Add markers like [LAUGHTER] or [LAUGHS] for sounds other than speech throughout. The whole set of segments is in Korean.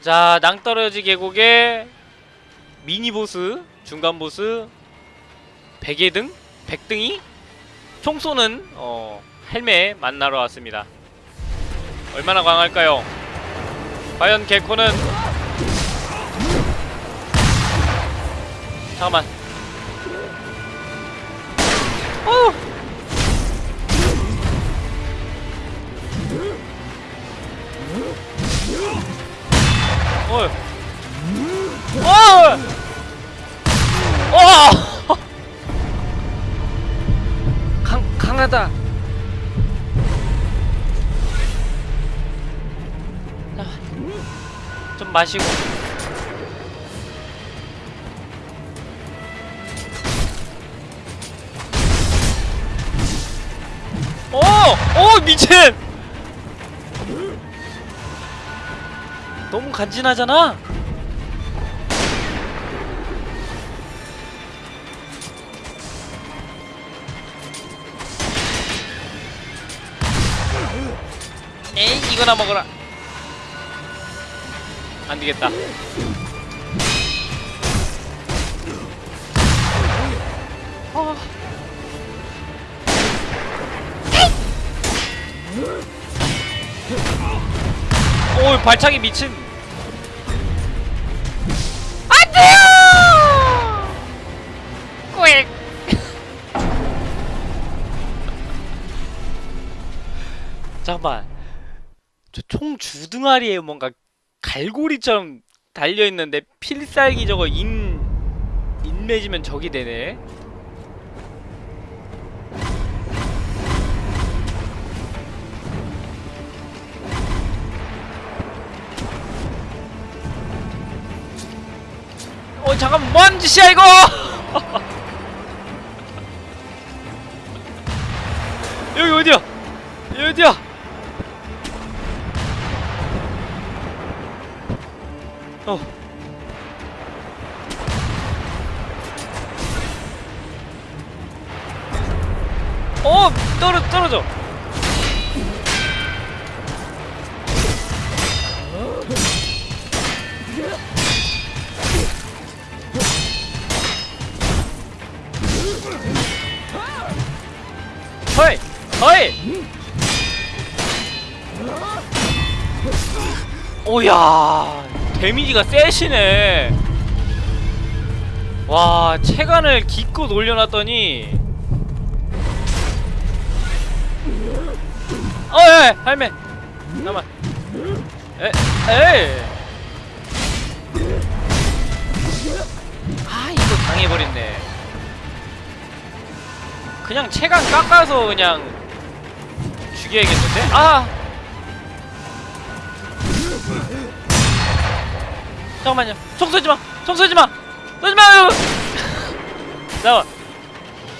자 낭떠러지 계곡의 미니보스 중간보스 베개등? 백등이? 총 쏘는 어 헬멧 만나러 왔습니다 얼마나 강할까요? 과연 개코는 잠깐만 어! 어! 어! 어! 강, 강하다 자, 좀 마시고 오! 오 미친! 너무 간지나잖아? 에이 이거나 먹어라 안되겠다 아. 오 발차기 미친 꾸익 [LAUGHS] 잠깐만. 저 총 주둥아리에 뭔가 갈고리처럼 달려있는데 필살기 저거 인... 인 맺으면 적이 되네 잠깐 뭔 짓이야 이거? [LAUGHS] 여기 어디야? 여기 어디야? 어. 어, 떨어, 떨어져. 허이! 허이! 오야 데미지가 세시네. 와 체간을 기껏 올려놨더니. 어에 할매. 잠깐만. 에 에이. 아 이거 당해버렸네 그냥 체간 깎아서 그냥 죽여야겠는데? 아! 잠깐만요. 총 쏘지 마! 총 쏘지 마! 쏘지 마! [LAUGHS] 잠깐만.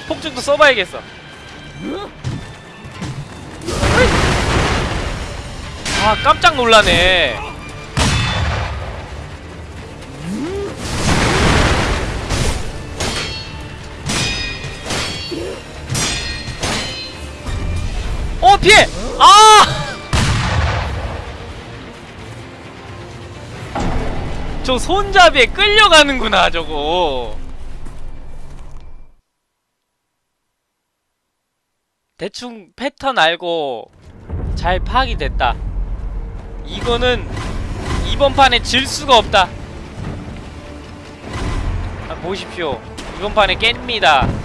폭죽도 써봐야겠어. 아, 깜짝 놀라네. 어, 피해! 아! 저 손잡이에 끌려가는구나 저거. 대충 패턴 알고 잘 파악이 됐다. 이거는 이번 판에 질 수가 없다. 아, 보십시오. 이번 판에 깹니다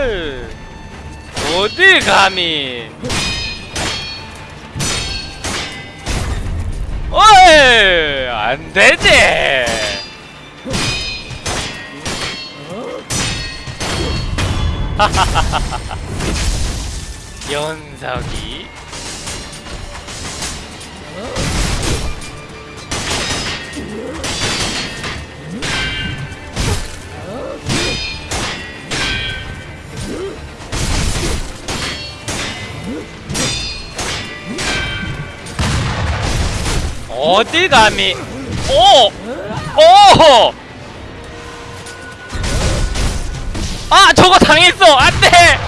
어이! 어딜 감히! 어이! 안 되지! [LAUGHS] 연석이 어딜 감히? 오! 오! 아 저거 당했어! 안돼!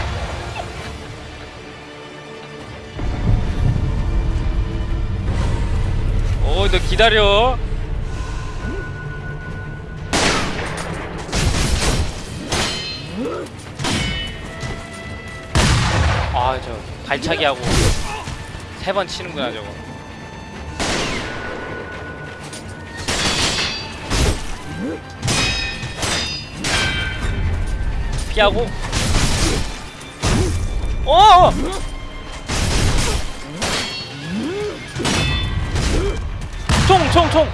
오너 기다려. 아저 발차기 하고 세 번 치는구나 저거 피하고 어! 총, 총, 총!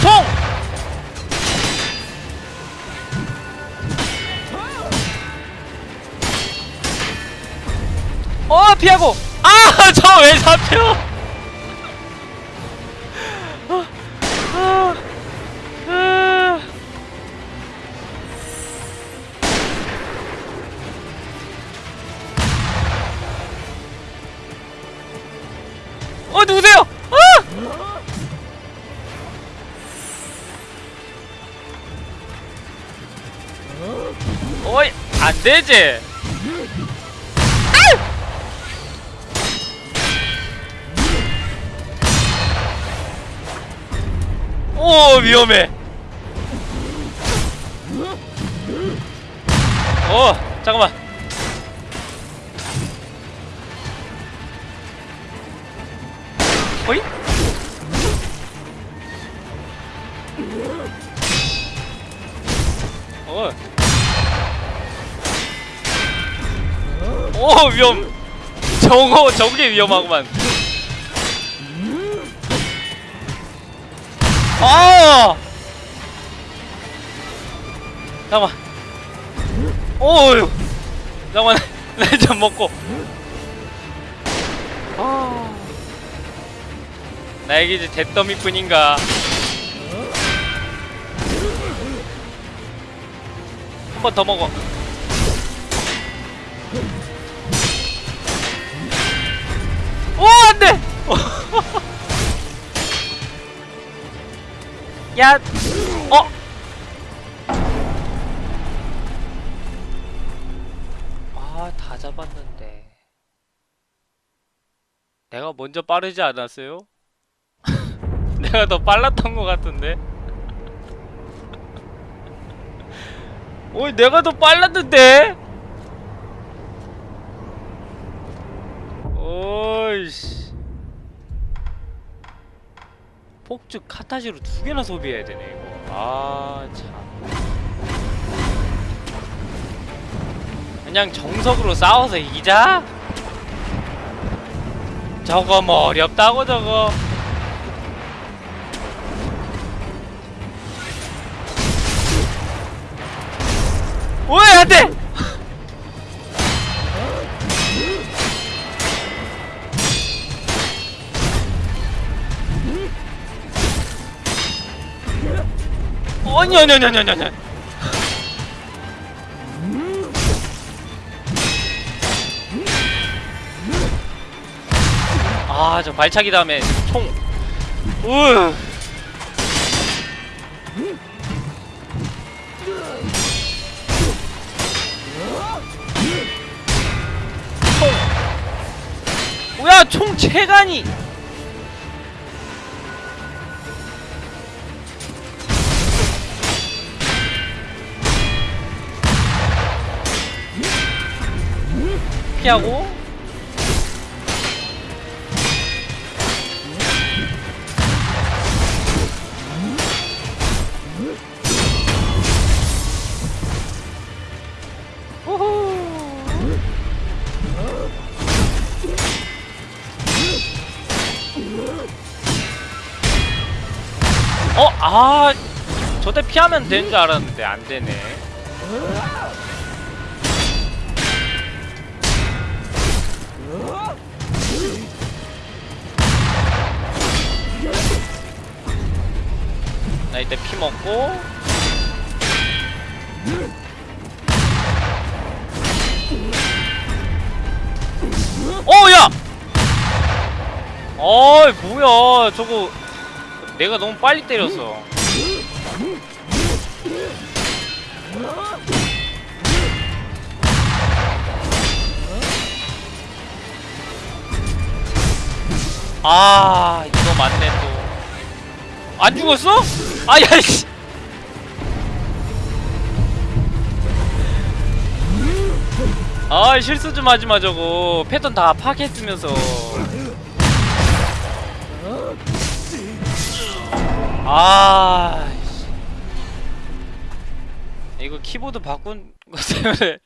총! 어, 피하고! 아, [LAUGHS] 저 왜 잡혀? 되지. 오 위험해. 어 잠깐만. 오 위험. 저거 저게 위험하구만. 아! 잠깐만. 오유. 잠깐만. [LAUGHS] 나좀 먹고. 아. 나에게 이제 잿더미뿐인가 한 번 더 먹어 야 어? 아 다 잡았는데 내가 먼저 빠르지 않았어요? [LAUGHS] 내가 더 빨랐던 것 같은데. [LAUGHS] 어이 내가 더 빨랐는데. 어이씨. 폭죽 카타지로 두 개나 소비해야 되네 이거. 아 참. 그냥 정석으로 싸워서 이기자. 저거 뭐 어렵다고 저거. 왜 안돼? 아니 아니 아저 발차기 다음에 총. 으. 총. 뭐야 총 체간이 피하고 어? 아 저때 피하면 되는 줄 알았는데 안 되네 나 이때 피 먹고 어, 야! 어이 뭐야 저거 내가 너무 빨리 때렸어 아 이거 맞네 또 안 죽었어? 아야 씨. 아 실수 좀 하지마 저거. 패턴 다 파괴했으면서. 아 씨. 이거 키보드 바꾼 거 때문에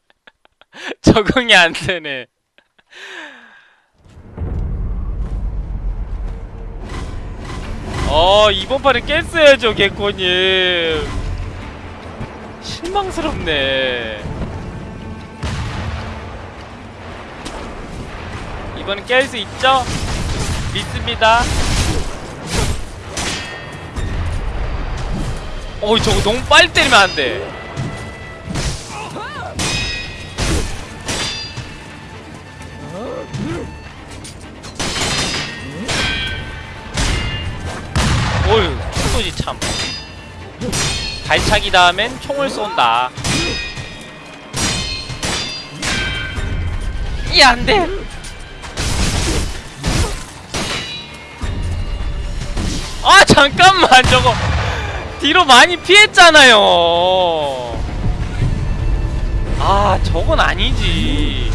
[LAUGHS] 적응이 안 되네 어 이번 판에 깼어야죠 개코님. 실망스럽네. 이번엔 깰 수 있죠? 믿습니다. 어이 저거 너무 빨리 때리면 안돼 발차기 다음엔 총을 쏜다. 이 안돼. 아 잠깐만. 저거 뒤로 많이 피했잖아요. 아 저건 아니지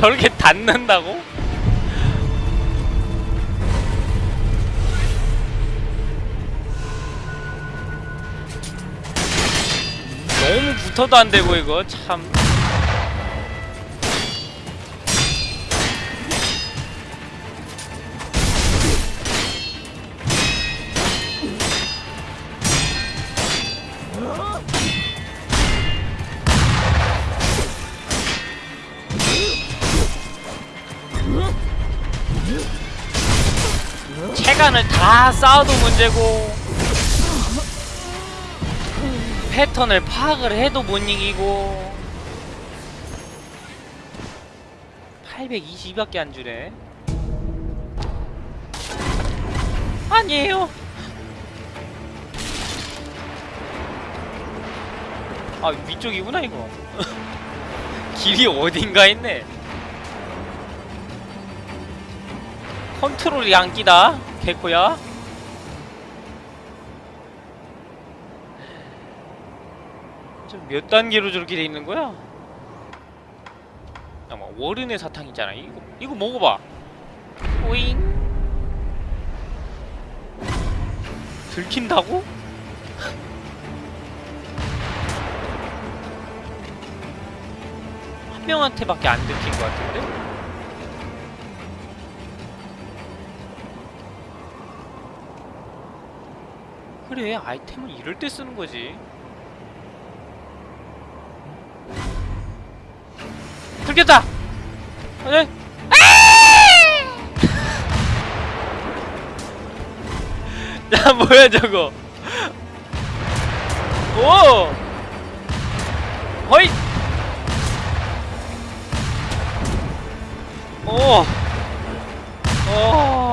저렇게 닿는다고? 너무 붙어도 안 되고 이거 참. 체간을 다 쌓아도 문제고 패턴을 파악을 해도 못 이기고 822밖에 안 주네. 아니에요. 아 위쪽이구나 이거. [LAUGHS] 길이 어딘가 있네. 컨트롤이 안 끼다 개코야 좀몇 단계로 저렇게 돼 있는 거야? 잠깐만 월은의 사탕 있잖아 이거 이거 먹어봐 오잉 들킨다고? 한 명한테밖에 안 들킨 것 같은데? 그래 아이템은 이럴 때 쓰는 거지. 들켰다! 네. [LAUGHS] 야 뭐야 저거. 오! 허이! 오! 오.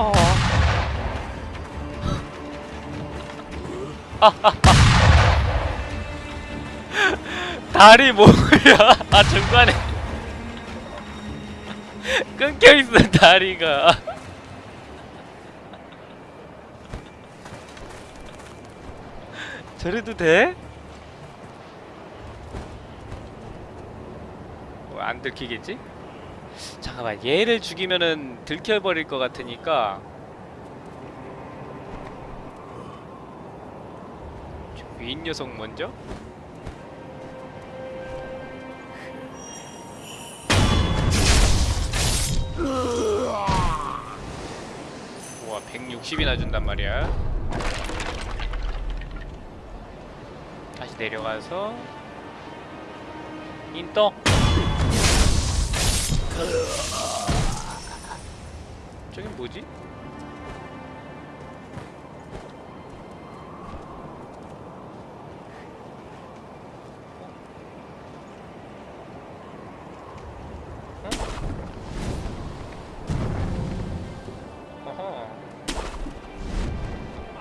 [LAUGHS] 다리 뭐야? 아 중간에 [LAUGHS] 끊겨 있어 다리가. [LAUGHS] 저래도 돼? 뭐안 들키겠지? 잠깐만 얘를 죽이면은 들켜버릴 것 같으니까 위인 녀석 먼저? 우와 160이나 준단 말이야. 다시 내려가서 인떠 저긴 뭐지?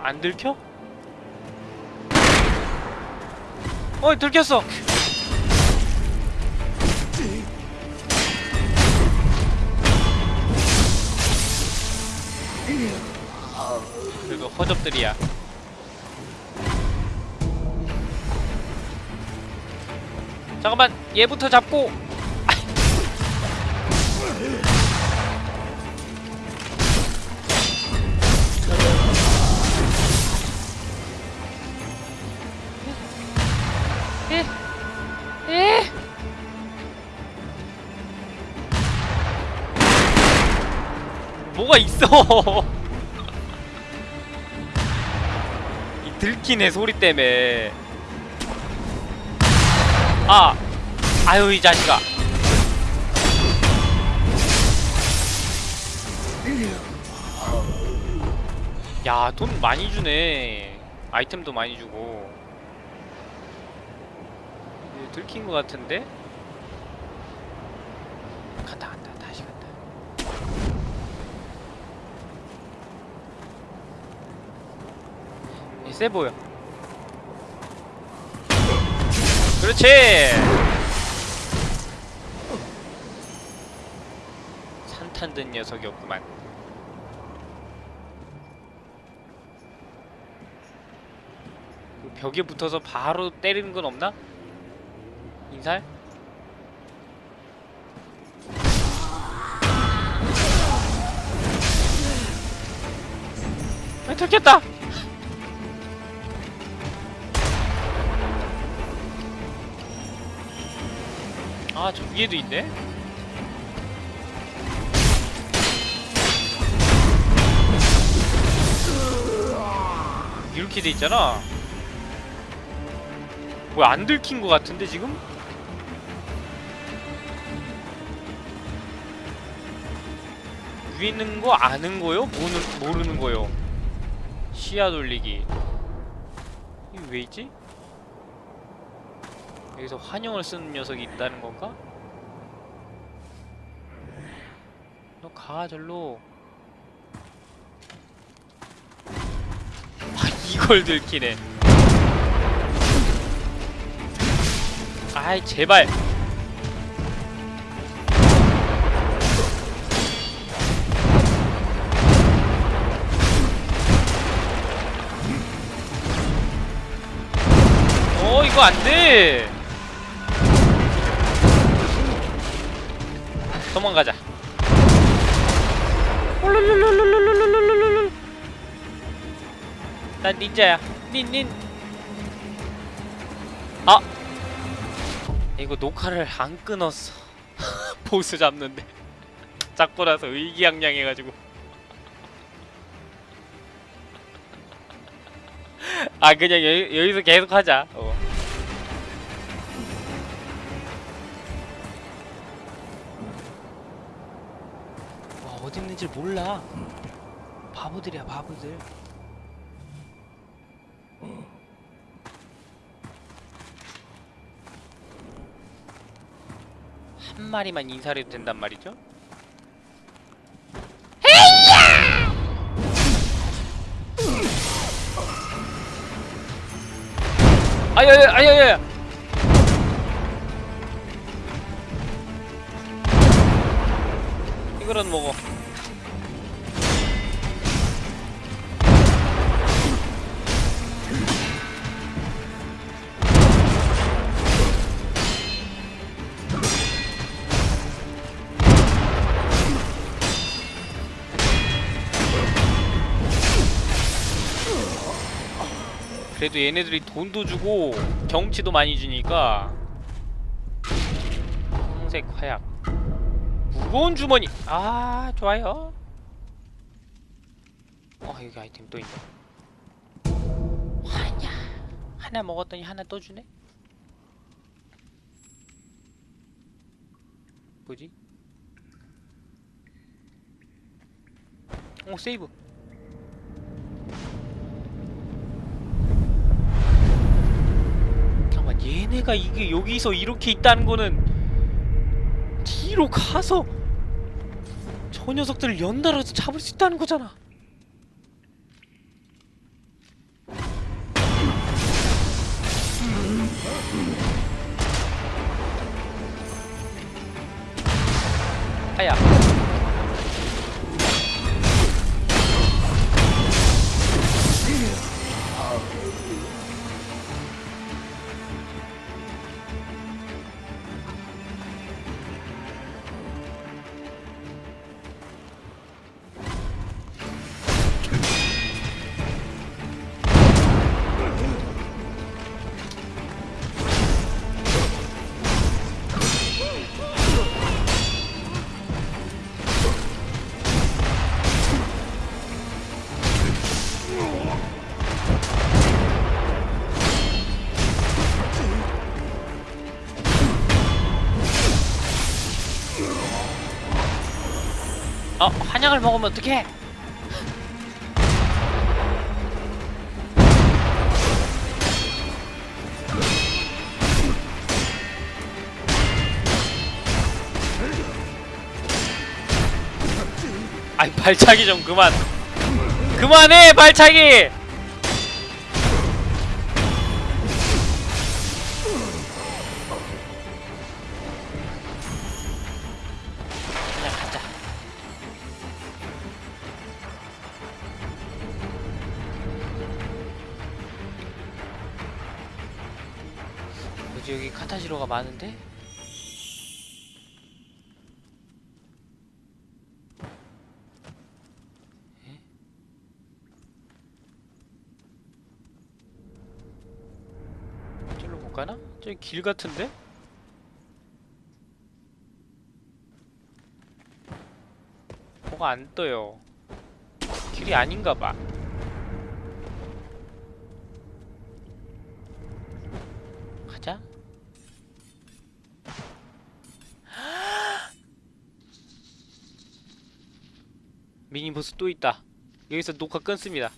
안 들켜? 어 들켰어. 그리고 허접들이야. 잠깐만 얘부터 잡고 뭐가 있어? [LAUGHS] 이 들키네 소리 때문에. 아, 아유 이 자식아. 야, 돈 많이 주네. 아이템도 많이 주고. 들킨 것 같은데? 간다 얘 세 보여 그렇지 산탄 든 녀석이었구만 그 벽에 붙어서 바로 때리는 건 없나? 인살? 아, 들켰다! 아, 저 위에도 있네? 이렇게 돼 있잖아. 뭐야, 안 들킨 것 같은데, 지금? 위에 있는 거 아는 거요? 모르는, 모르는 거요? 시야 돌리기. 이게 왜 있지? 여기서 환영을 쓰는 녀석이 있다는 건가? 너 가, 절로. 아, 이걸 들키네. 아이, 제발. 어 이거 안돼 도망가자. 난 닌자야. 닌닌. 아! 이거 녹화를 안 끊었어. [LAUGHS] 보스 잡는데. [LAUGHS] 잡고 나서 의기양양해가지고. [LAUGHS] 아 그냥 여, 여기서 계속 하자. 어. 있는지 몰라. 바보들이야 바보들. 한 마리만 인사를 해도 된단 말이죠? 아야야! 아야야 이거라도 먹어 그래도 얘네들이 돈도 주고 경치도 많이 주니까 황색 화약. 무거운 주머니. 아 좋아요. 어 여기 아이템 또 있네. 하냐 하나 먹었더니 하나 또 주네? 뭐지? 오 세이브 얘네가 이게 여기서 이렇게 있다는 거는 뒤로 가서 저 녀석들을 연달아서 잡을 수 있다는 거잖아. 아야 어 한약을 먹으면 어떡해? 아이 발차기 좀 그만. 그만해 발차기 뭐지 여기 카타시로가 많은데? 에? 저기로 못 가나? 저기 길 같은데? 뭐가 안 떠요. 길이 아닌가 봐. 미니보스 또 있다. 여기서 녹화 끊습니다.